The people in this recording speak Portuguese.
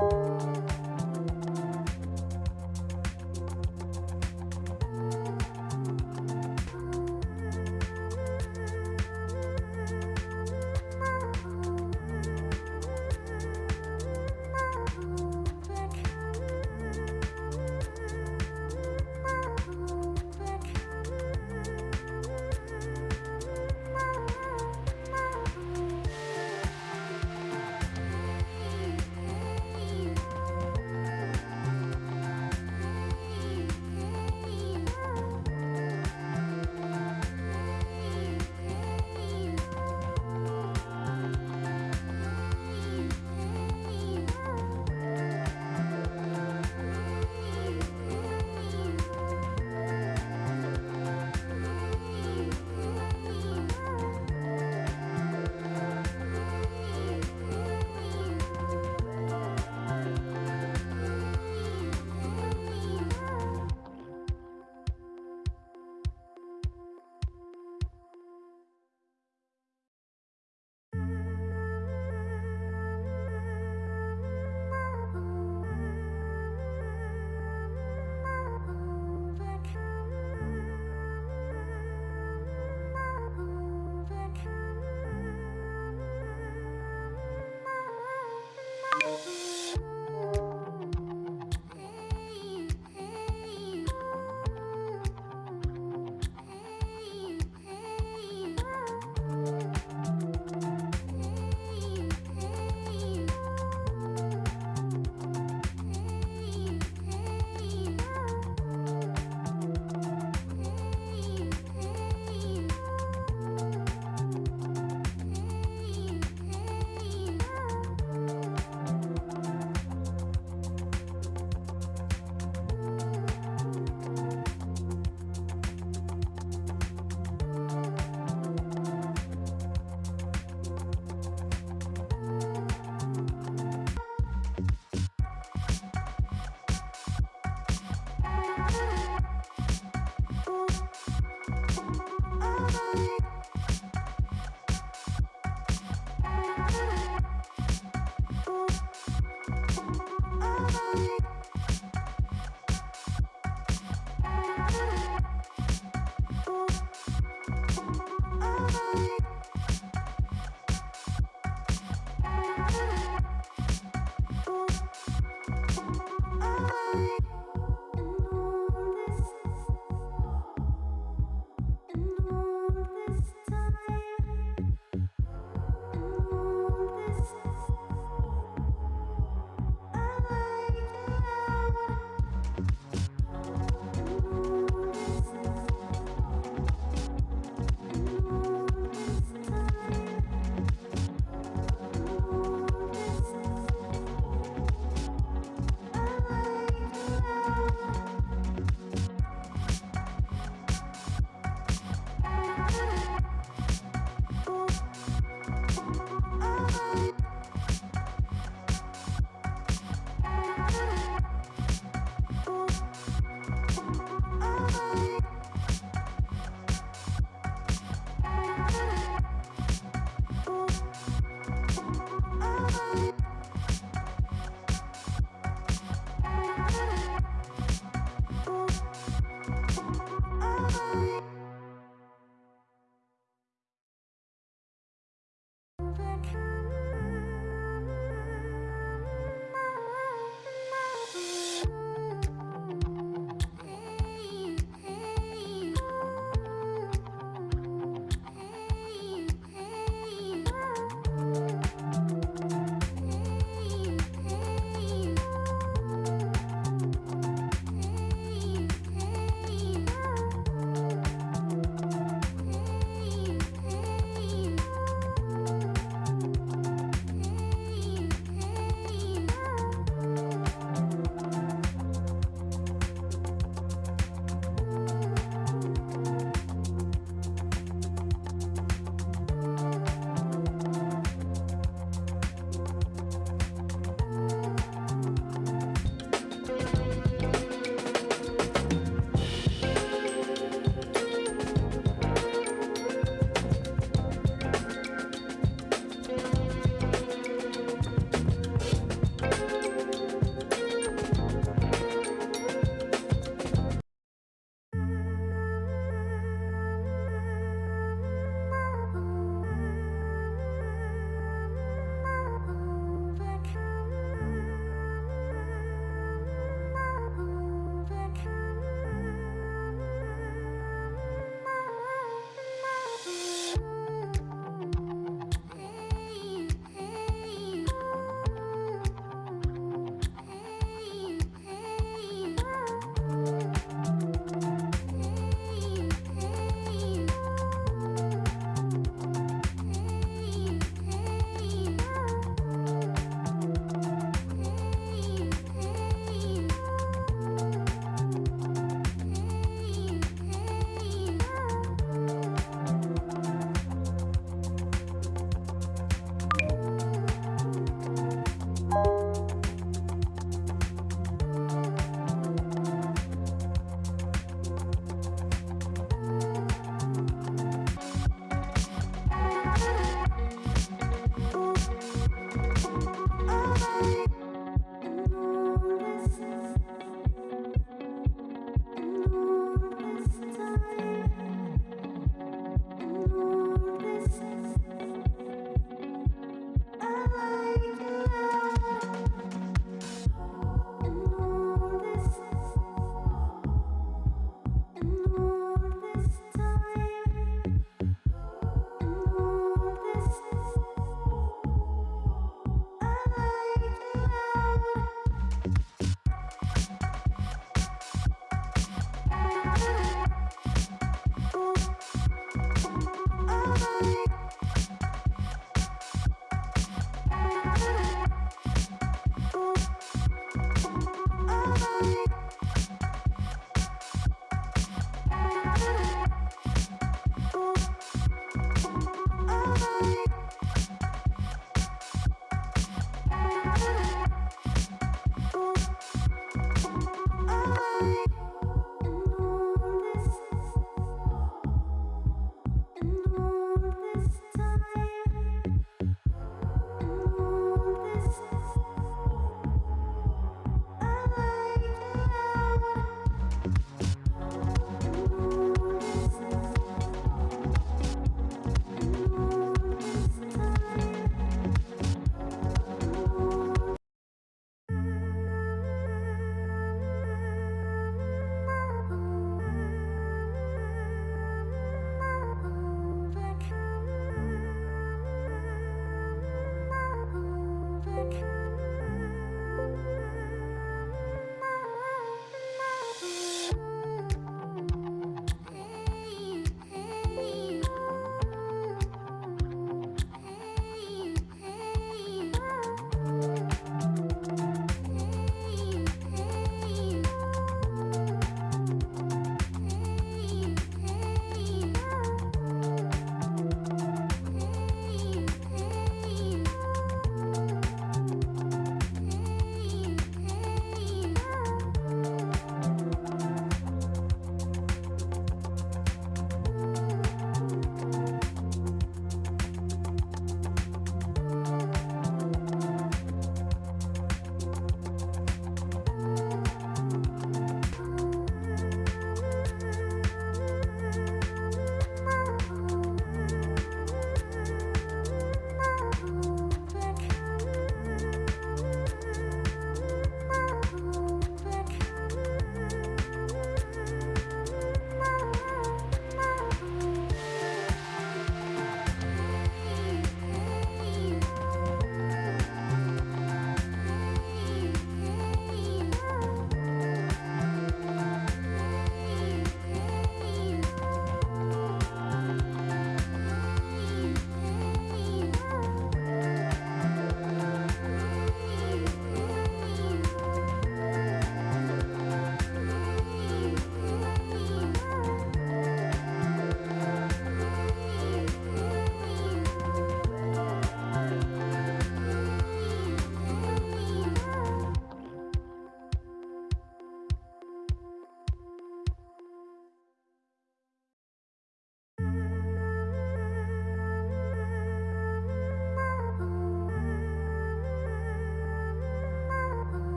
Música